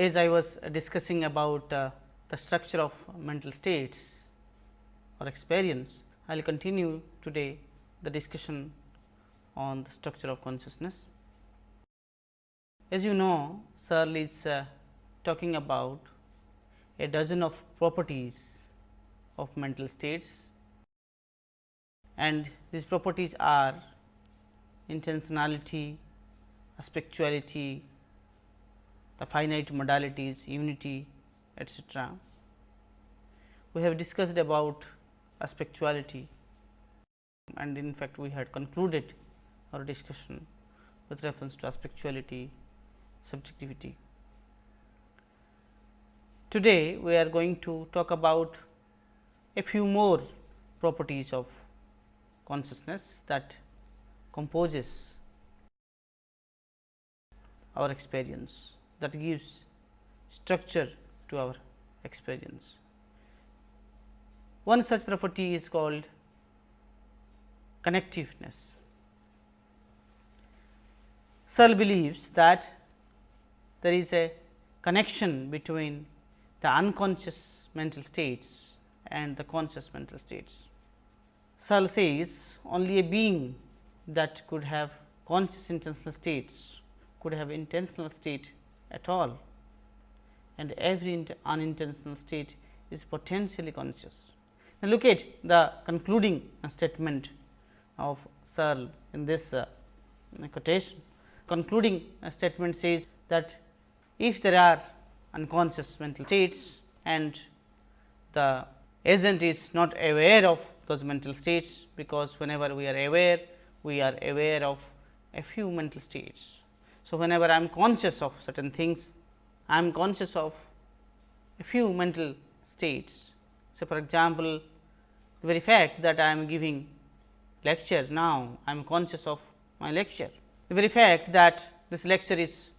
as I was discussing about uh, the structure of mental states or experience, I will continue today the discussion on the structure of consciousness. As you know, Searle is uh, talking about a dozen of properties of mental states and these properties are intentionality, aspectuality, the finite modalities, unity etcetera. We have discussed about aspectuality and in fact, we had concluded our discussion with reference to aspectuality, subjectivity. Today, we are going to talk about a few more properties of consciousness that composes our experience that gives structure to our experience. One such property is called connectiveness. Searle believes that there is a connection between the unconscious mental states and the conscious mental states. Searle says only a being that could have conscious intentional states could have intentional state at all and every unintentional state is potentially conscious. Now, look at the concluding statement of Searle in this uh, quotation. Concluding statement says that if there are unconscious mental states and the agent is not aware of those mental states, because whenever we are aware, we are aware of a few mental states. So, whenever I am conscious of certain things, I am conscious of a few mental states. So, for example, the very fact that I am giving lecture now, I am conscious of my lecture. The very fact that this lecture is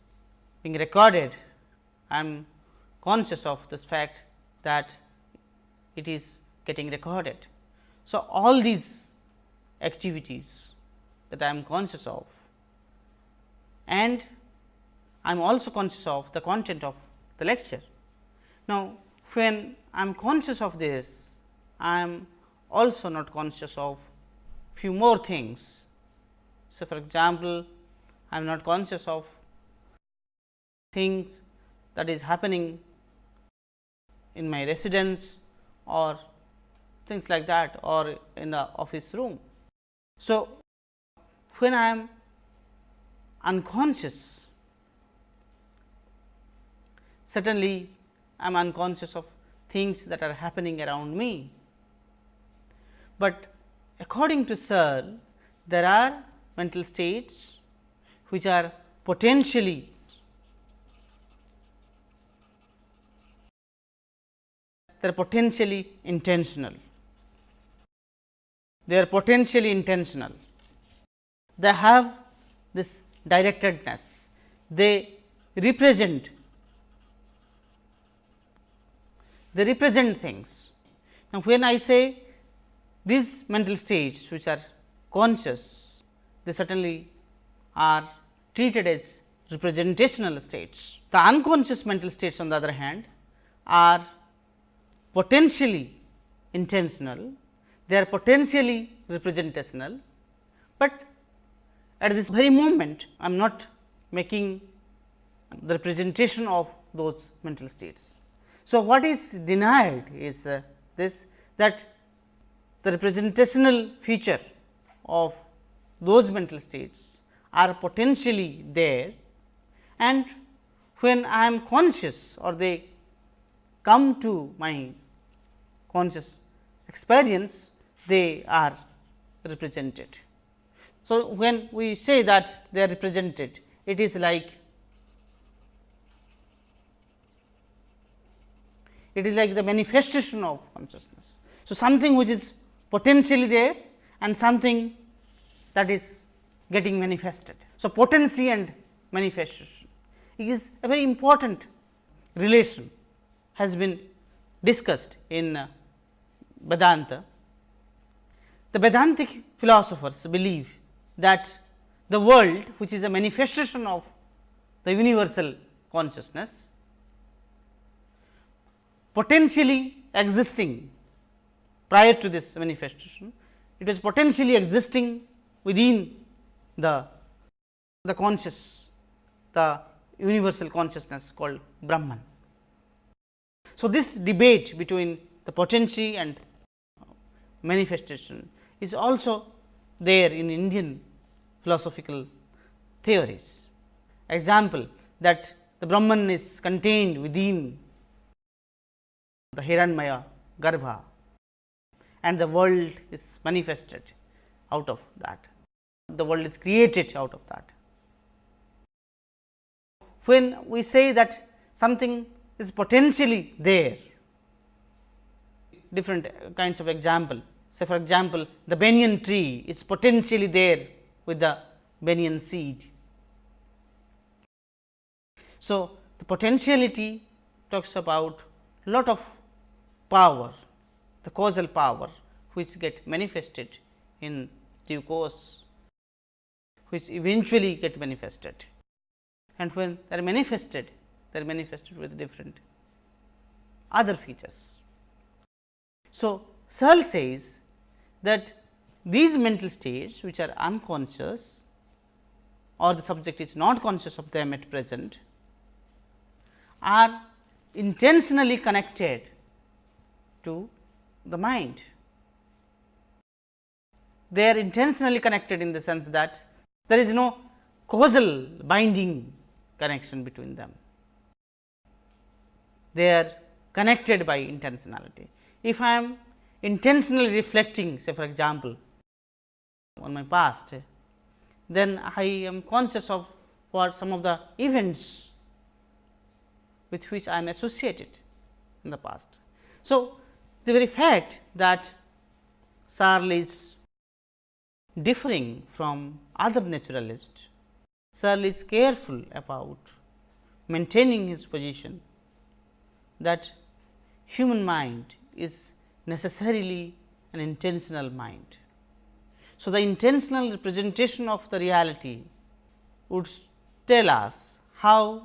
being recorded, I am conscious of this fact that it is getting recorded. So, all these activities that I am conscious of and I am also conscious of the content of the lecture. Now, when I am conscious of this, I am also not conscious of few more things. So, for example, I am not conscious of things that is happening in my residence or things like that or in the office room. So, when I am unconscious, certainly I am unconscious of things that are happening around me, but according to Searle, there are mental states which are potentially they are potentially intentional. They are potentially intentional. They have this directedness. They represent they represent things. Now, when I say these mental states which are conscious, they certainly are treated as representational states. The unconscious mental states on the other hand are potentially intentional, they are potentially representational, at this very moment I am not making the representation of those mental states. So, what is denied is uh, this that the representational feature of those mental states are potentially there and when I am conscious or they come to my conscious experience, they are represented. So, when we say that they are represented, it is like it is like the manifestation of consciousness. So, something which is potentially there and something that is getting manifested. So, potency and manifestation is a very important relation has been discussed in uh, Vedanta. The Vedantic philosophers believe that the world which is a manifestation of the universal consciousness potentially existing prior to this manifestation, it was potentially existing within the, the conscious, the universal consciousness called Brahman. So, this debate between the potency and manifestation is also there in Indian philosophical theories. Example that the Brahman is contained within the Hiranyamaya Garbha and the world is manifested out of that. The world is created out of that. When we say that something is potentially there, different kinds of example. Say for example, the banyan tree is potentially there with the banyan seed. So, the potentiality talks about lot of power, the causal power which get manifested in due course, which eventually get manifested. And when they are manifested, they are manifested with different other features. So, Searle says that these mental states which are unconscious or the subject is not conscious of them at present are intentionally connected to the mind. They are intentionally connected in the sense that there is no causal binding connection between them. They are connected by intentionality. If I am intentionally reflecting say for example, on my past, then I am conscious of what some of the events with which I am associated in the past. So, the very fact that Searle is differing from other naturalists, Searle is careful about maintaining his position that human mind is necessarily an intentional mind. So, the intentional representation of the reality would tell us how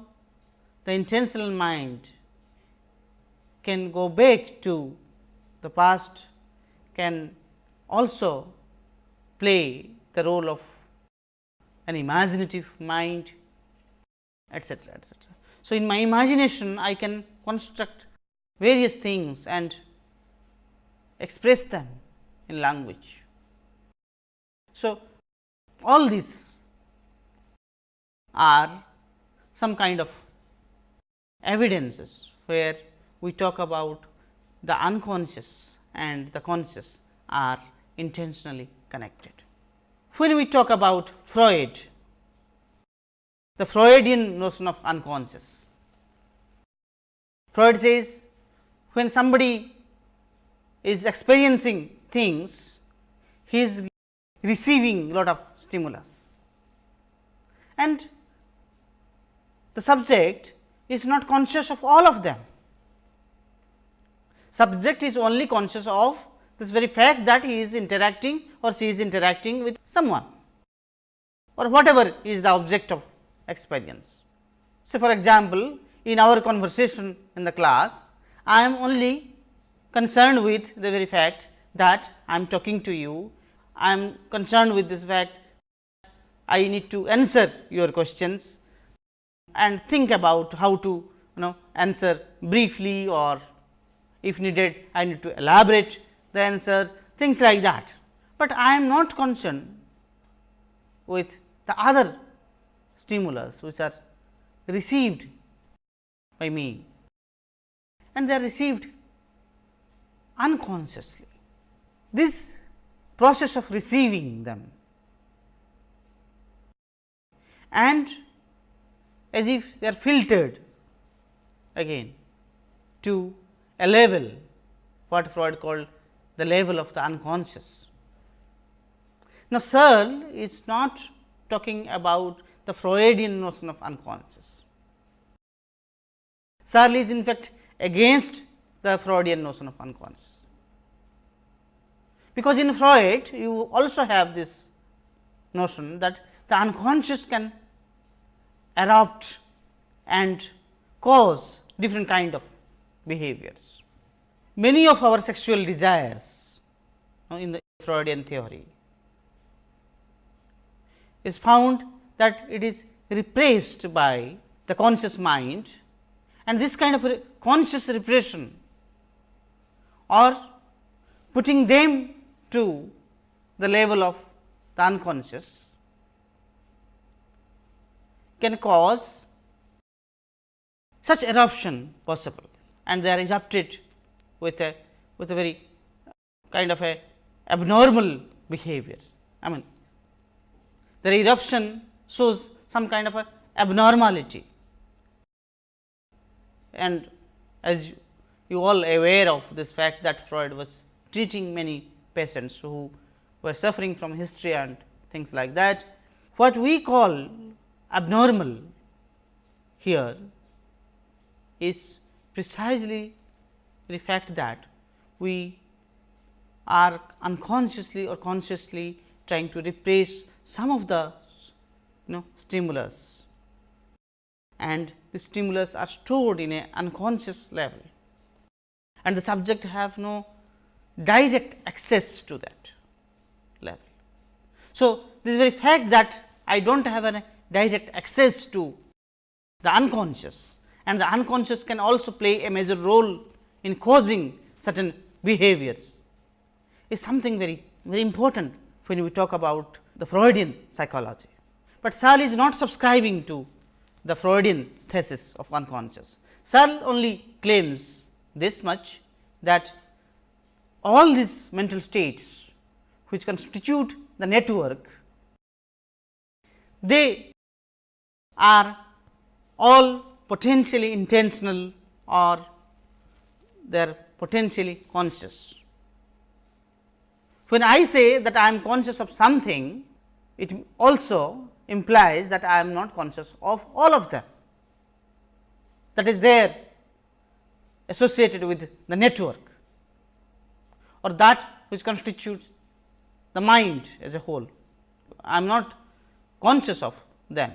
the intentional mind can go back to the past, can also play the role of an imaginative mind etcetera etcetera. So, in my imagination I can construct various things and express them in language. So, all these are some kind of evidences where we talk about the unconscious and the conscious are intentionally connected. When we talk about Freud, the Freudian notion of unconscious, Freud says when somebody is experiencing things, he is receiving a lot of stimulus and the subject is not conscious of all of them. Subject is only conscious of this very fact that he is interacting or she is interacting with someone or whatever is the object of experience. So, for example, in our conversation in the class, I am only concerned with the very fact that I am talking to you I am concerned with this fact I need to answer your questions and think about how to you know answer briefly or if needed I need to elaborate the answers things like that. But I am not concerned with the other stimulus which are received by me and they are received unconsciously. This process of receiving them and as if they are filtered again to a level what Freud called the level of the unconscious. Now, Searle is not talking about the Freudian notion of unconscious. Searle is in fact against the Freudian notion of unconscious because in Freud you also have this notion that the unconscious can erupt and cause different kind of behaviors. many of our sexual desires in the Freudian theory is found that it is repressed by the conscious mind and this kind of conscious repression or putting them to the level of the unconscious can cause such eruption possible and they are erupted with a with a very kind of a abnormal behavior. I mean the eruption shows some kind of a abnormality and as you all aware of this fact that Freud was treating many patients who were suffering from hysteria and things like that. What we call abnormal here is precisely the fact that we are unconsciously or consciously trying to repress some of the you know stimulus and the stimulus are stored in a unconscious level and the subject have no direct access to that level. So, this very fact that I do not have a direct access to the unconscious and the unconscious can also play a major role in causing certain behaviors is something very very important when we talk about the Freudian psychology. But Searle is not subscribing to the Freudian thesis of unconscious. Searle only claims this much that all these mental states which constitute the network, they are all potentially intentional or they are potentially conscious. When I say that I am conscious of something, it also implies that I am not conscious of all of them that is there associated with the network or that which constitutes the mind as a whole. I am not conscious of them.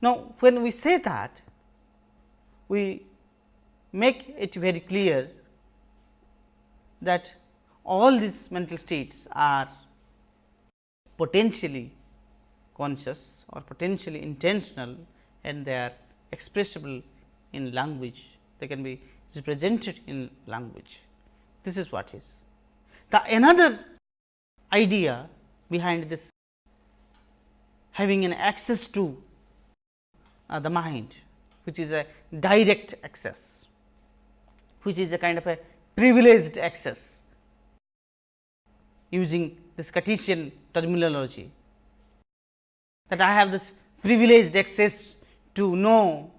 Now, when we say that, we make it very clear that all these mental states are potentially conscious or potentially intentional and they are expressible in language, they can be represented in language. This is what is. The another idea behind this having an access to uh, the mind, which is a direct access, which is a kind of a privileged access using this Cartesian terminology that I have this privileged access to know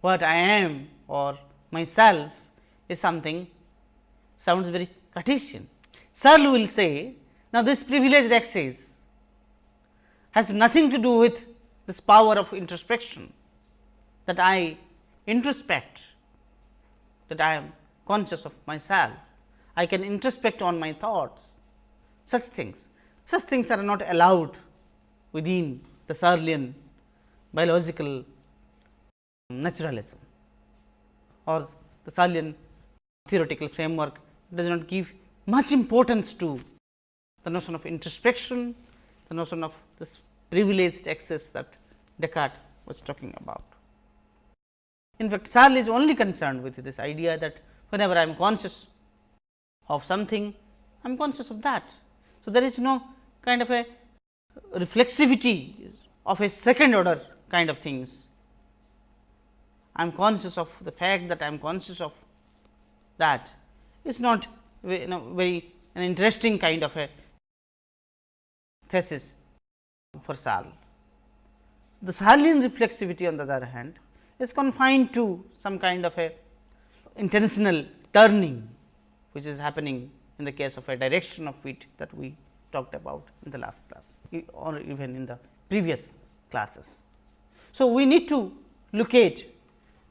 what I am or myself is something sounds very Cartesian. Searle will say, now this privileged access has nothing to do with this power of introspection that I introspect, that I am conscious of myself. I can introspect on my thoughts, such things. Such things are not allowed within the Searlean biological naturalism or the Searlean theoretical framework does not give much importance to the notion of introspection, the notion of this privileged access that Descartes was talking about. In fact, Searle is only concerned with this idea that whenever I am conscious of something, I am conscious of that. So, there is no kind of a reflexivity of a second order kind of things. I am conscious of the fact that I am conscious of that is not you know, very an interesting kind of a thesis for Searle. The Searlean reflexivity on the other hand is confined to some kind of a intentional turning, which is happening in the case of a direction of fit that we talked about in the last class or even in the previous classes. So, we need to locate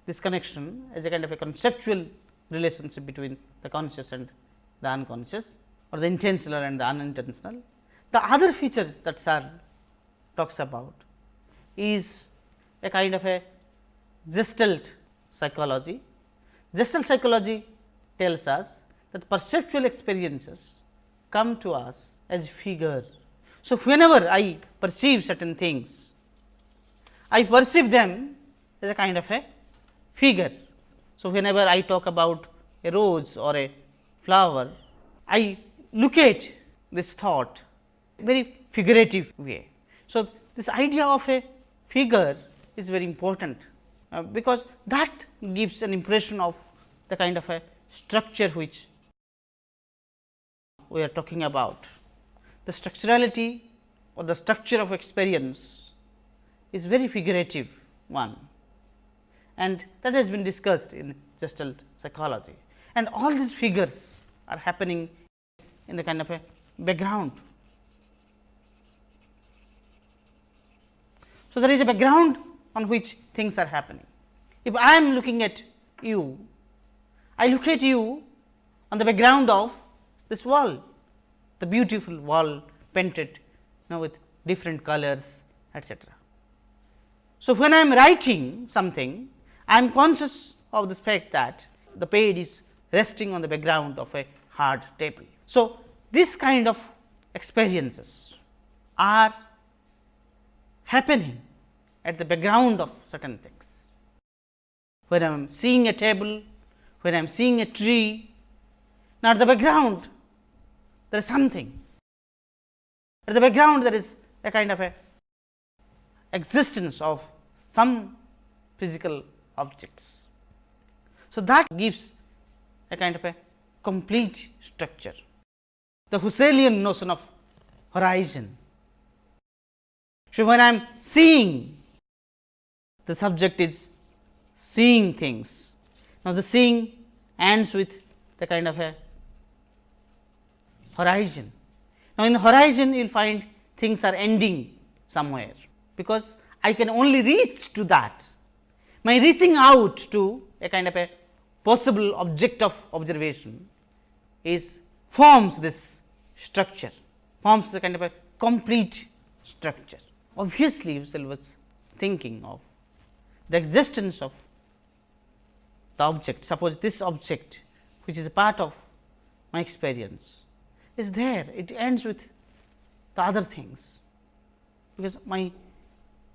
this connection as a kind of a conceptual relationship between the conscious and the unconscious or the intentional and the unintentional. The other feature that Searle talks about is a kind of a gestalt psychology. Gestalt psychology tells us that perceptual experiences come to us as figure. So, whenever I perceive certain things, I perceive them as a kind of a figure. So, whenever I talk about a rose or a flower, I look at this thought very figurative way. So, this idea of a figure is very important, uh, because that gives an impression of the kind of a structure which we are talking about. The structurality or the structure of experience is very figurative one and that has been discussed in gestalt psychology. And all these figures are happening in the kind of a background. So, there is a background on which things are happening. If I am looking at you, I look at you on the background of this wall, the beautiful wall painted know, with different colors etcetera. So, when I am writing something, I am conscious of the fact that the page is resting on the background of a hard table. So, this kind of experiences are happening at the background of certain things. When I am seeing a table, when I am seeing a tree, now at the background there is something. At the background there is a kind of a existence of some physical objects. So, that gives a kind of a complete structure. The Husserlian notion of horizon. So, when I am seeing the subject is seeing things. Now, the seeing ends with the kind of a horizon. Now, in the horizon you will find things are ending somewhere, because I can only reach to that my reaching out to a kind of a possible object of observation is forms this structure, forms the kind of a complete structure. Obviously, Husserl was thinking of the existence of the object. Suppose this object which is a part of my experience is there, it ends with the other things, because my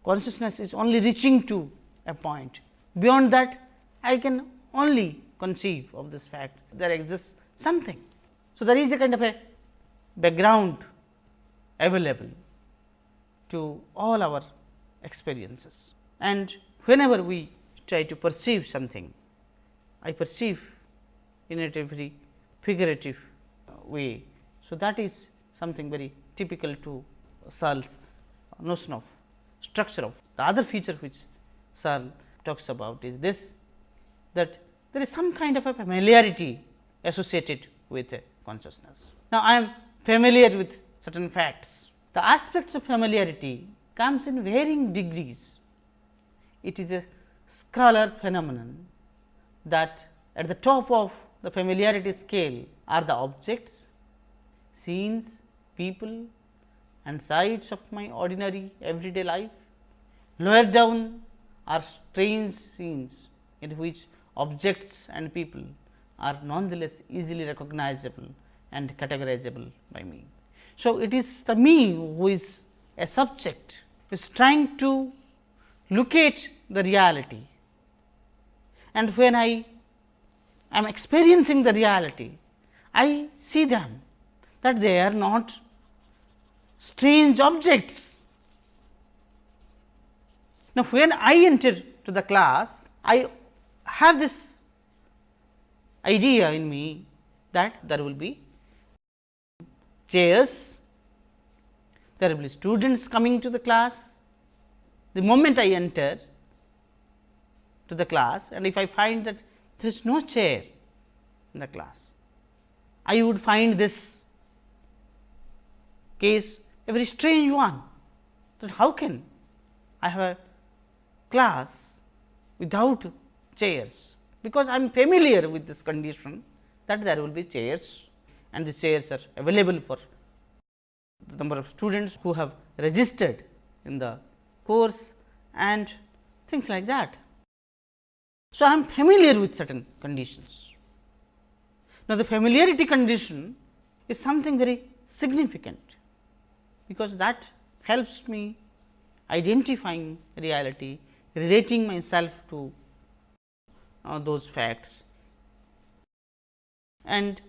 consciousness is only reaching to a point. Beyond that, I can only conceive of this fact there exists something. So, there is a kind of a background available to all our experiences and whenever we try to perceive something, I perceive in a very figurative way. So, that is something very typical to Searle's notion of structure of the other feature which Searle talks about is this that there is some kind of a familiarity associated with consciousness. Now, I am familiar with certain facts. The aspects of familiarity comes in varying degrees. It is a scalar phenomenon that at the top of the familiarity scale are the objects, scenes, people and sights of my ordinary everyday life. Lower down are strange scenes in which objects and people are nonetheless easily recognizable and categorizable by me. So, it is the me who is a subject who is trying to locate the reality and when I am experiencing the reality, I see them that they are not strange objects now, when I enter to the class, I have this idea in me that there will be chairs, there will be students coming to the class. The moment I enter to the class and if I find that there is no chair in the class, I would find this case a very strange one that how can I have a class without chairs, because I am familiar with this condition that there will be chairs and the chairs are available for the number of students who have registered in the course and things like that. So, I am familiar with certain conditions. Now, the familiarity condition is something very significant, because that helps me identifying reality, relating myself to uh, those facts. And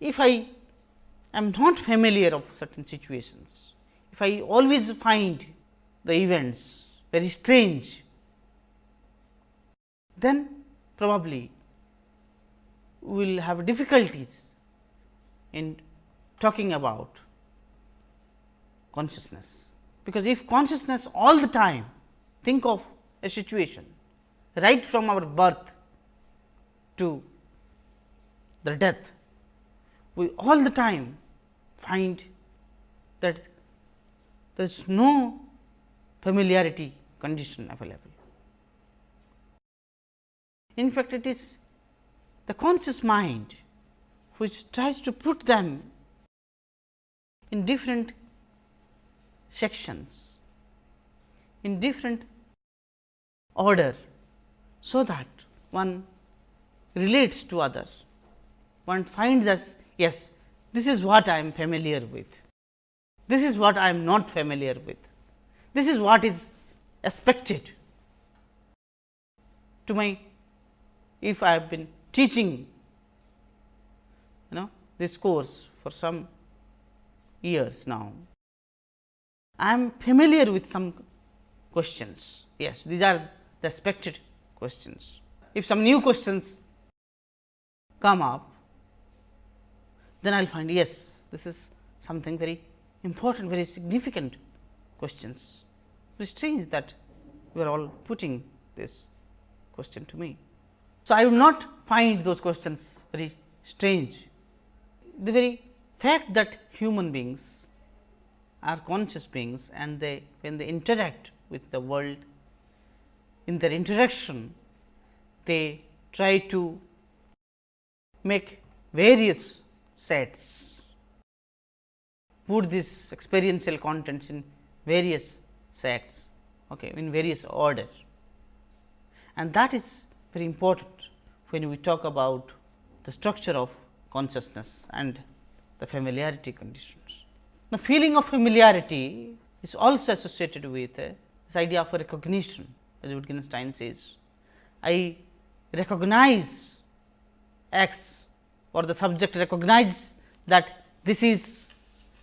if I am not familiar of certain situations, if I always find the events very strange, then probably we will have difficulties in talking about consciousness. Because if consciousness all the time think of a situation right from our birth to the death, we all the time find that there is no familiarity condition available. In fact, it is the conscious mind which tries to put them in different sections, in different order, so that one relates to others. One finds that yes, this is what I am familiar with, this is what I am not familiar with, this is what is expected to my if I have been teaching you know this course for some years now, I am familiar with some questions. Yes, these are the expected questions. If some new questions come up, then I will find yes, this is something very important, very significant questions. It is strange that you are all putting this question to me. So, I will not find those questions very strange. The very fact that human beings are conscious beings and they when they interact with the world in their interaction they try to make various sets. Put these experiential contents in various sets okay, in various order. And that is very important when we talk about the structure of consciousness and the familiarity conditions. Now, feeling of familiarity is also associated with uh, this idea of recognition as Wittgenstein says. I recognize x or the subject recognize that this is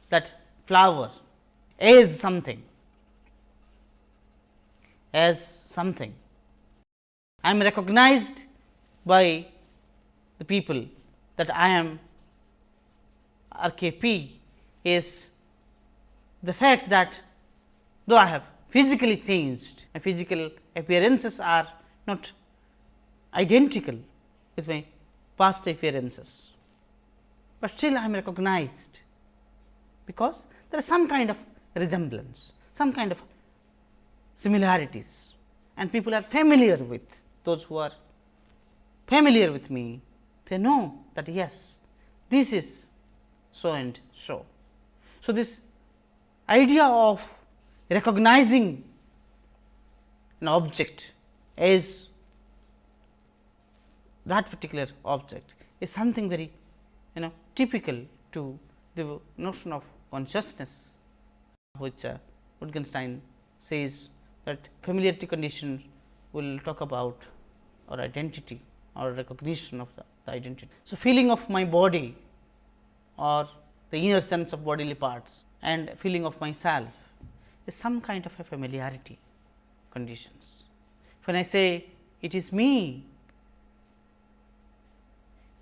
that flower as something as something I am recognized by the people that I am RKP is the fact that though I have physically changed, my physical appearances are not identical with my past appearances, but still I am recognized, because there is some kind of resemblance, some kind of similarities. And people are familiar with those who are familiar with me, they know that yes, this is so and so. So, this idea of recognizing an object as that particular object is something very you know typical to the notion of consciousness, which uh, Wittgenstein says that familiarity condition will talk about or identity or recognition of the, the identity. So, feeling of my body or the inner sense of bodily parts and feeling of myself is some kind of a familiarity conditions. When I say it is me,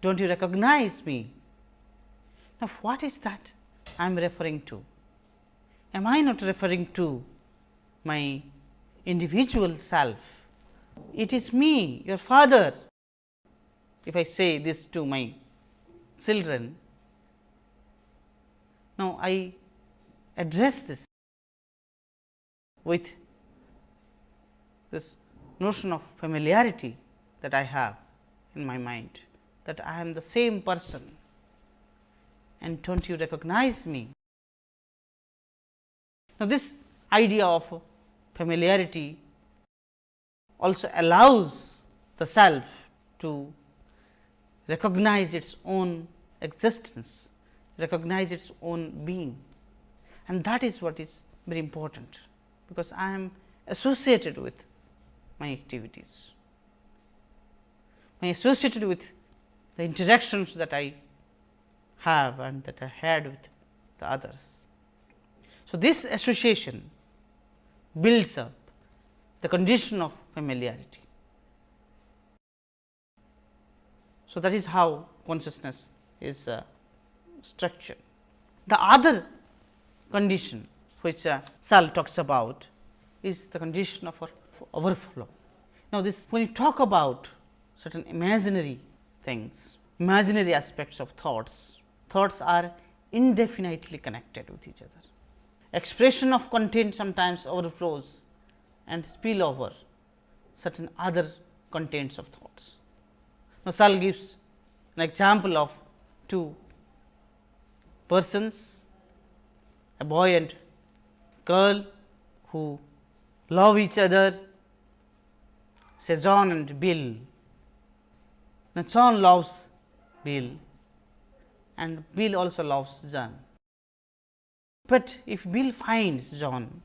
do not you recognize me? Now, what is that I am referring to? Am I not referring to my individual self? It is me, your father. If I say this to my children, now I address this with notion of familiarity that I have in my mind that I am the same person and do not you recognize me. Now, this idea of familiarity also allows the self to recognize its own existence, recognize its own being and that is what is very important, because I am associated with my activities, my associated with the interactions that I have and that I had with the others. So, this association builds up the condition of familiarity. So, that is how consciousness is uh, structured. The other condition which uh, Searle talks about is the condition of overflow. Now, this when you talk about certain imaginary things, imaginary aspects of thoughts, thoughts are indefinitely connected with each other. Expression of content sometimes overflows and spill over certain other contents of thoughts. Now, Searle gives an example of two persons, a boy and girl who love each other, say John and Bill. Now, John loves Bill and Bill also loves John. But if Bill finds John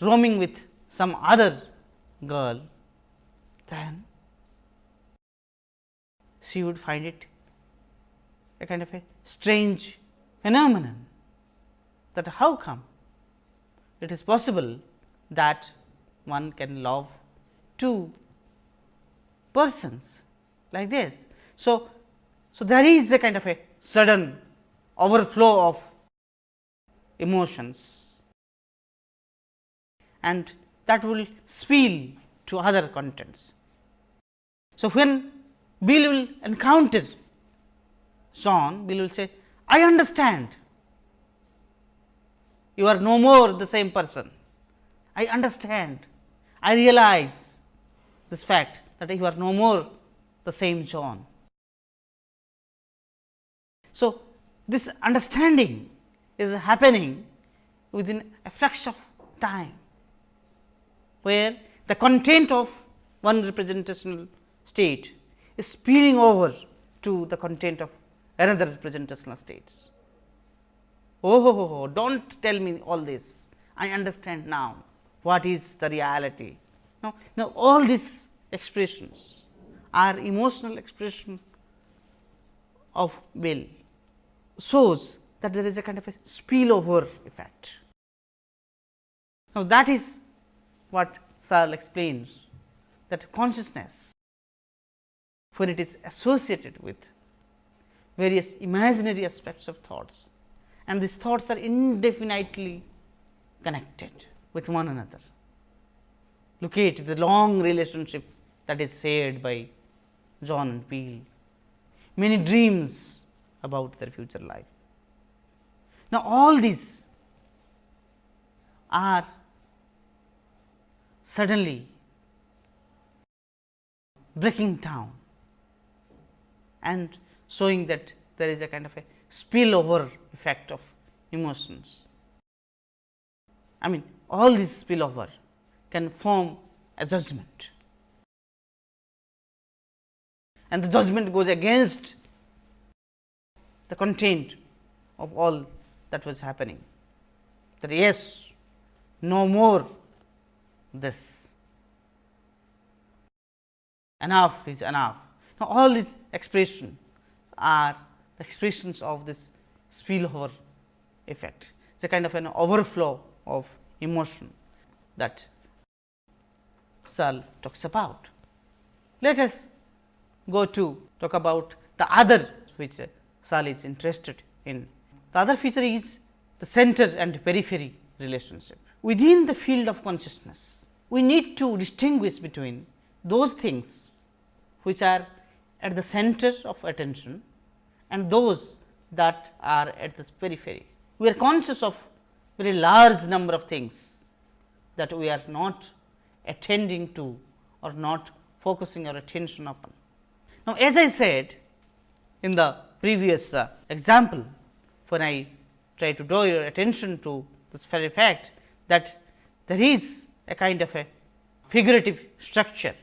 roaming with some other girl, then she would find it a kind of a strange phenomenon that how come it is possible that one can love two persons like this. So, so there is a kind of a sudden overflow of emotions and that will spill to other contents. So, when Bill will encounter John, Bill will say, I understand you are no more the same person. I understand, I realize this fact that you are no more the same John. So, this understanding is happening within a fraction of time, where the content of one representational state is spilling over to the content of another representational state. Oh, oh, oh, oh, do not tell me all this, I understand now what is the reality. Now, now all these expressions are emotional expression of will shows that there is a kind of a spillover effect. Now, that is what Searle explains that consciousness when it is associated with various imaginary aspects of thoughts and these thoughts are indefinitely connected with one another. Look at the long relationship that is shared by John and Bill, many dreams about their future life. Now, all these are suddenly breaking down and showing that there is a kind of a spillover effect of emotions. I mean all this spillover can form a judgment. And the judgment goes against the content of all that was happening. That yes no more this. Enough is enough. Now, all these expressions are the expressions of this spillover effect. It is a kind of an overflow of emotion that Searle talks about. Let us go to talk about the other which Searle is interested in. The other feature is the center and periphery relationship. Within the field of consciousness, we need to distinguish between those things which are at the center of attention and those that are at the periphery. We are conscious of very large number of things that we are not attending to or not focusing our attention upon. Now, as I said in the previous uh, example, when I try to draw your attention to this very fact that there is a kind of a figurative structure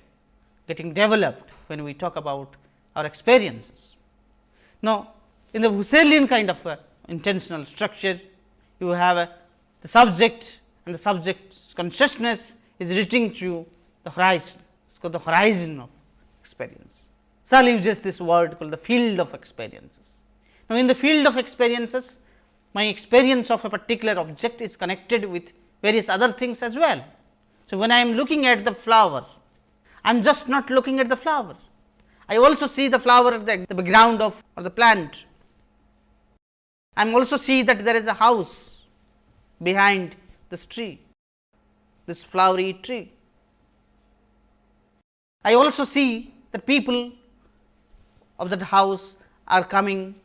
getting developed when we talk about our experiences. Now, in the Husserlian kind of a intentional structure, you have a, the subject and the subject's consciousness is reaching to the horizon, it is called the horizon of experience. Searle uses this word called the field of experiences. Now, in the field of experiences, my experience of a particular object is connected with various other things as well. So, when I am looking at the flower, I am just not looking at the flower. I also see the flower at the, the background of or the plant. I am also see that there is a house behind this tree, this flowery tree. I also see that people of that house are coming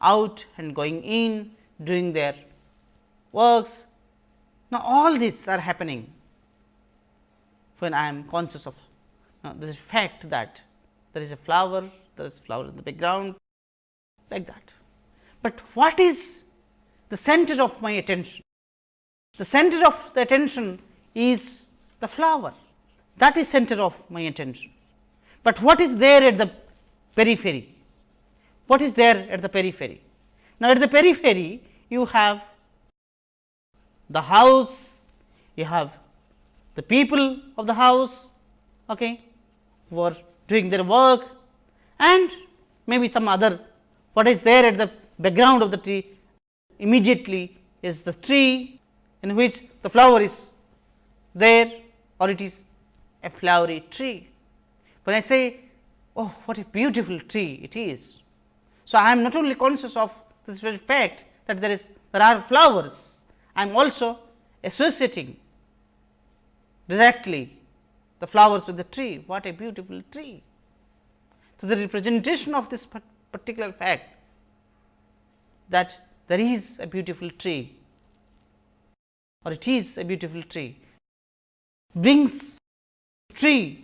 out and going in doing their works. Now, all these are happening when I am conscious of uh, the fact that there is a flower, there is a flower in the background like that. But what is the center of my attention? The center of the attention is the flower that is center of my attention. But what is there at the periphery? What is there at the periphery? Now, at the periphery you have the house, you have the people of the house okay, who are doing their work and maybe some other what is there at the background of the tree immediately is the tree in which the flower is there or it is a flowery tree. When I say, oh what a beautiful tree it is. So, I am not only conscious of this very fact that there is there are flowers, I am also associating directly the flowers with the tree, what a beautiful tree. So, the representation of this particular fact that there is a beautiful tree or it is a beautiful tree brings tree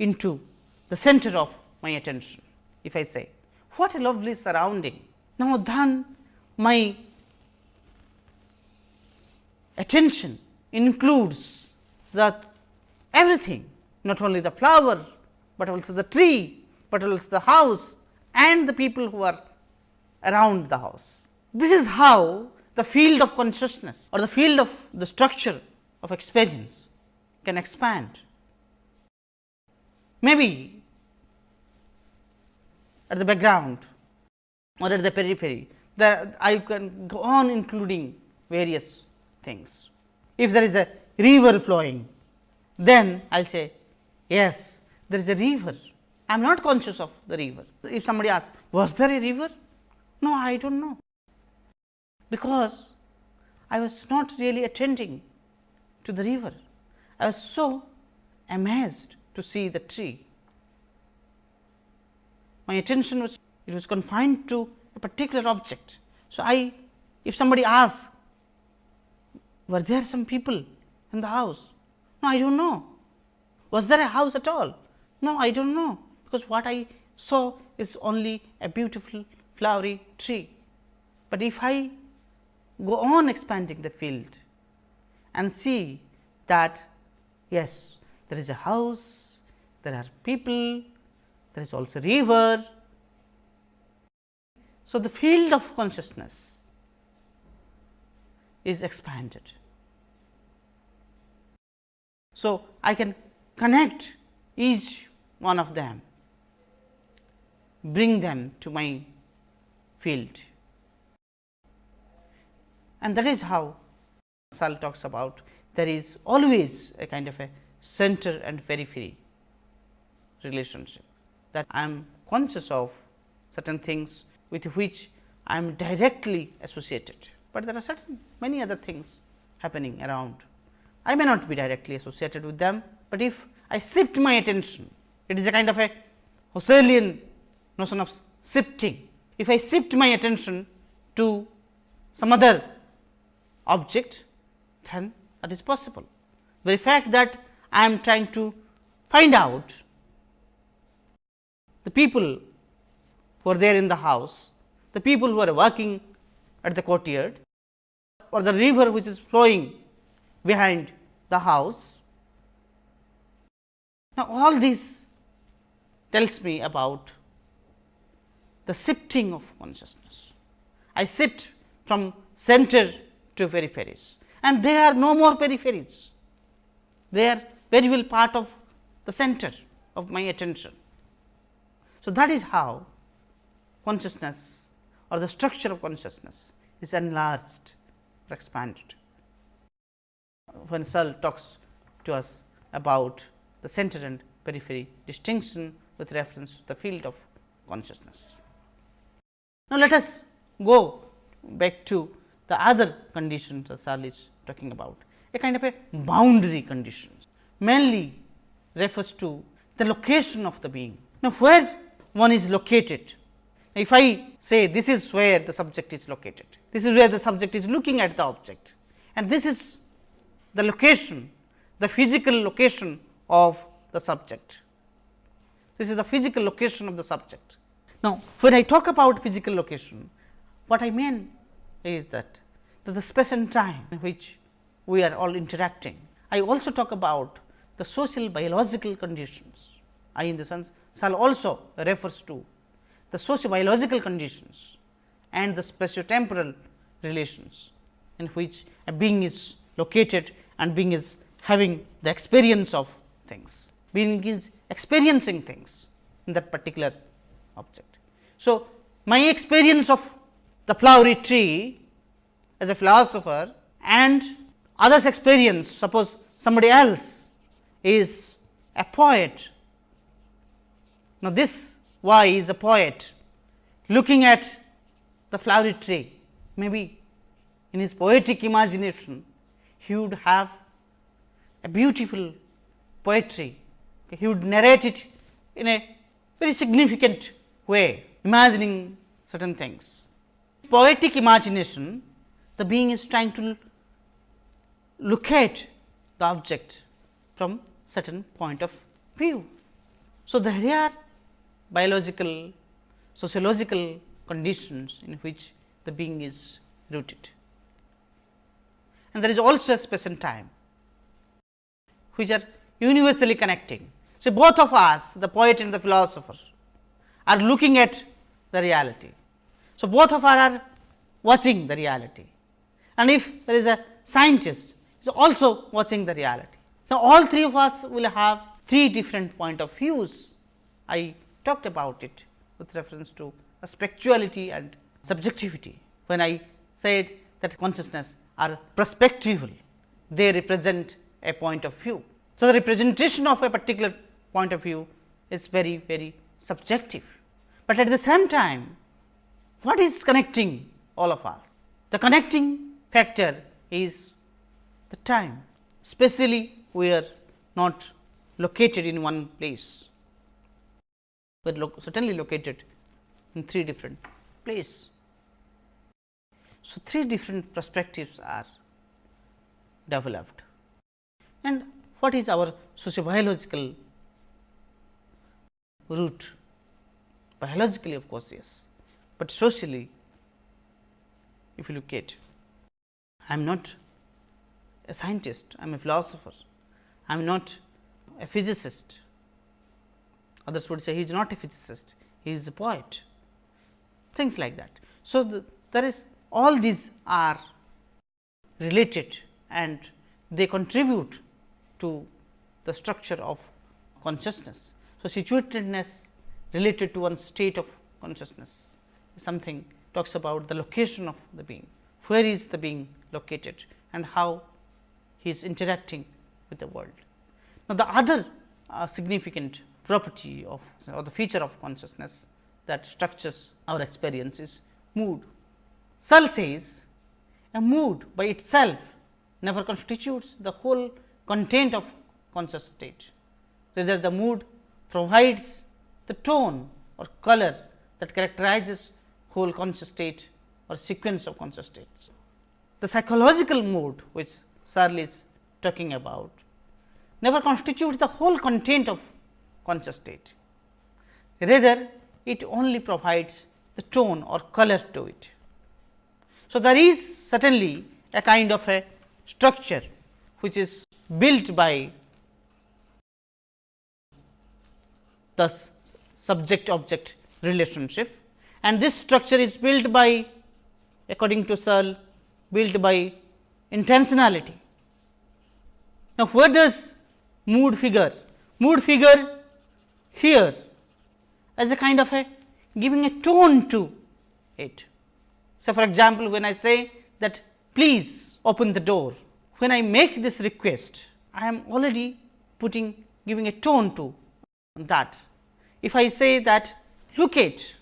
into the center of my attention. If I say what a lovely surrounding. Now, then my attention includes that everything not only the flower, but also the tree, but also the house and the people who are around the house. This is how the field of consciousness or the field of the structure of experience can expand. Maybe at the background or at the periphery, that I can go on including various things. If there is a river flowing, then I will say yes, there is a river. I am not conscious of the river. If somebody asks, was there a river? No, I do not know, because I was not really attending to the river. I was so amazed to see the tree. My attention was it was confined to a particular object. So, I if somebody asks were there some people in the house? No, I do not know. Was there a house at all? No, I do not know, because what I saw is only a beautiful flowery tree. But if I go on expanding the field and see that yes, there is a house, there are people, there is also river. So, the field of consciousness is expanded. So, I can connect each one of them, bring them to my field and that is how Searle talks about there is always a kind of a center and periphery relationship that I am conscious of certain things with which I am directly associated, but there are certain many other things happening around. I may not be directly associated with them, but if I shift my attention, it is a kind of a Husserlian notion of shifting. If I shift my attention to some other object, then that is possible. The fact that I am trying to find out the people who are there in the house, the people who are working at the courtyard or the river which is flowing behind the house. Now, all this tells me about the shifting of consciousness. I shift from center to peripheries and they are no more peripheries. They are very well part of the center of my attention. So, that is how consciousness or the structure of consciousness is enlarged or expanded. When Searle talks to us about the center and periphery distinction with reference to the field of consciousness. Now, let us go back to the other conditions that Searle is talking about, a kind of a boundary conditions mainly refers to the location of the being. Now, where one is located, if I say this is where the subject is located, this is where the subject is looking at the object and this is the location, the physical location of the subject. This is the physical location of the subject. Now, when I talk about physical location, what I mean is that, that the space and time in which we are all interacting. I also talk about the social biological conditions. I in the sense Searle also refers to the socio biological conditions and the spatiotemporal relations in which a being is located and being is having the experience of things, being is experiencing things in that particular object. So, my experience of the flowery tree as a philosopher and others experience suppose somebody else is a poet. Now, this why is a poet looking at the flowery tree maybe in his poetic imagination he would have a beautiful poetry he would narrate it in a very significant way imagining certain things. Poetic imagination the being is trying to look at the object from certain point of view. So, there are biological, sociological conditions in which the being is rooted. And there is also a space and time, which are universally connecting. So, both of us the poet and the philosopher are looking at the reality. So, both of us are watching the reality and if there is a scientist is also watching the reality. So, all three of us will have three different point of views. I talked about it with reference to perspectivality and subjectivity. When I said that consciousness are perspectival, they represent a point of view. So, the representation of a particular point of view is very very subjective, but at the same time what is connecting all of us? The connecting factor is the time, especially we are not located in one place, we are lo certainly located in three different places. So, three different perspectives are developed and what is our sociobiological root? Biologically of course, yes, but socially if you look at I am not a scientist, I am a philosopher, I am not a physicist, others would say he is not a physicist, he is a poet, things like that. So, the, there is all these are related and they contribute to the structure of consciousness. So, situatedness related to one state of consciousness something talks about the location of the being, where is the being located and how he is interacting with the world. Now, the other uh, significant property of or the feature of consciousness that structures our experience is mood. Searle says a mood by itself never constitutes the whole content of conscious state. Rather, the mood provides the tone or color that characterizes whole conscious state or sequence of conscious states. The psychological mood which Searle is talking about never constitutes the whole content of conscious state. Rather, it only provides the tone or color to it. So, there is certainly a kind of a structure which is built by the subject object relationship and this structure is built by according to Searle built by intentionality. Now, where does mood figure? Mood figure here as a kind of a giving a tone to it. So, for example, when I say that please open the door, when I make this request, I am already putting giving a tone to that. If I say that look at,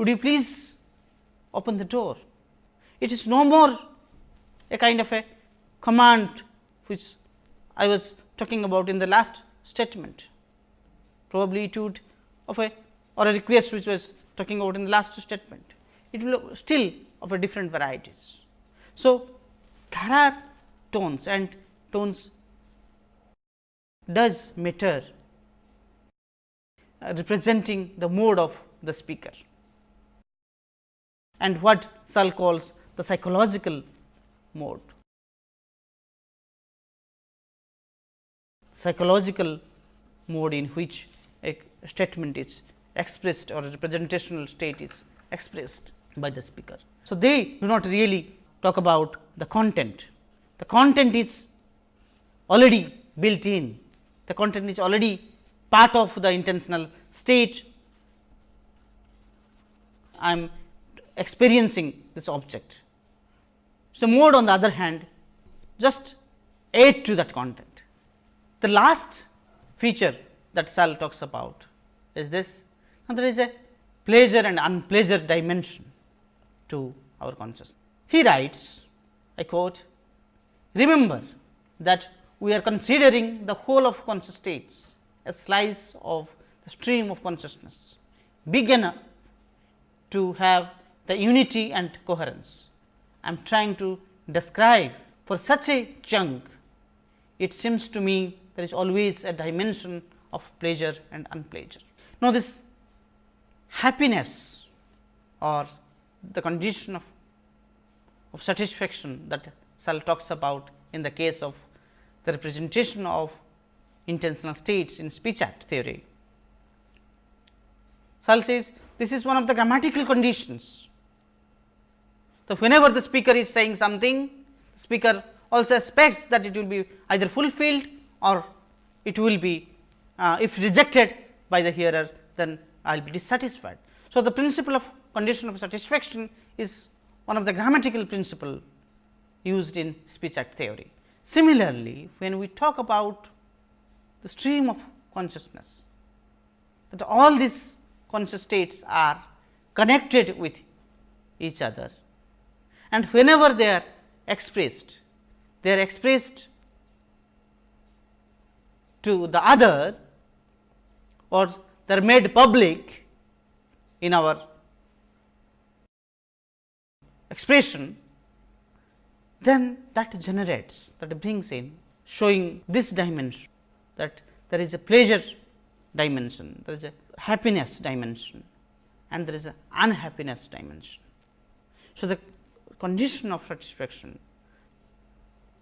would you please open the door? It is no more a kind of a command which I was talking about in the last statement. Probably it would of a or a request which was talking about in the last statement. It will still of a different varieties. So, there are tones and tones does matter uh, representing the mode of the speaker and what Searle calls the psychological mode. Psychological mode in which a statement is expressed or a representational state is expressed by the speaker. So, they do not really talk about the content. The content is already built in, the content is already part of the intentional state. I am experiencing this object. So, mode on the other hand just add to that content. The last feature that Searle talks about is this and there is a pleasure and unpleasure dimension to our consciousness. He writes I quote remember that we are considering the whole of conscious states a slice of the stream of consciousness big enough to have the unity and coherence. I am trying to describe for such a chunk, it seems to me there is always a dimension of pleasure and unpleasure. Now, this happiness or the condition of, of satisfaction that Searle talks about in the case of the representation of intentional states in speech act theory. Searle says this is one of the grammatical conditions. So, whenever the speaker is saying something, speaker also expects that it will be either fulfilled or it will be uh, if rejected by the hearer then I will be dissatisfied. So, the principle of condition of satisfaction is one of the grammatical principle used in speech act theory. Similarly, when we talk about the stream of consciousness, that all these conscious states are connected with each other and whenever they are expressed, they are expressed to the other or they are made public in our expression, then that generates that brings in showing this dimension that there is a pleasure dimension, there is a happiness dimension and there is a unhappiness dimension. So, the condition of satisfaction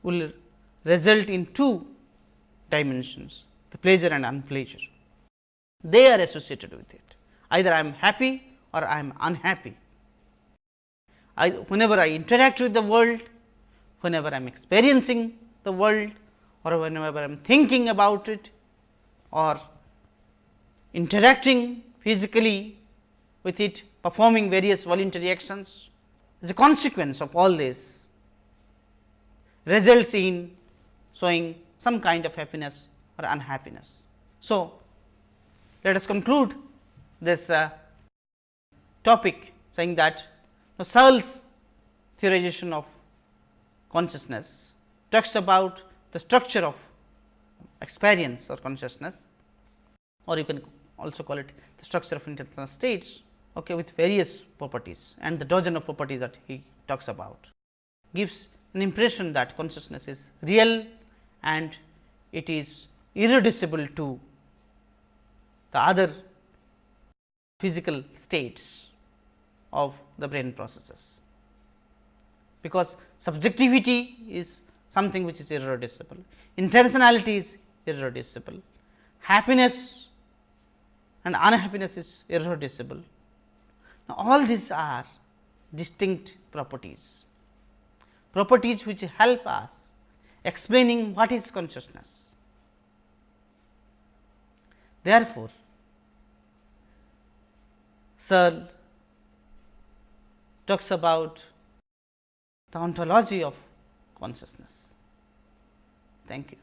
will result in two dimensions the pleasure and unpleasure. They are associated with it either I am happy or I am unhappy. I, whenever I interact with the world, whenever I am experiencing the world or whenever I am thinking about it or interacting physically with it performing various voluntary actions. The consequence of all this results in showing some kind of happiness or unhappiness. So, let us conclude this uh, topic saying that now, Searle's theorization of consciousness talks about the structure of experience or consciousness or you can also call it the structure of intentional states okay, with various properties and the dozen of properties that he talks about gives an impression that consciousness is real and it is irreducible to the other physical states of the brain processes. Because subjectivity is something which is irreducible, intentionality is irreducible, happiness and unhappiness is irreducible. Now, all these are distinct properties, properties which help us explaining what is consciousness. Therefore, Searle talks about the ontology of consciousness. Thank you.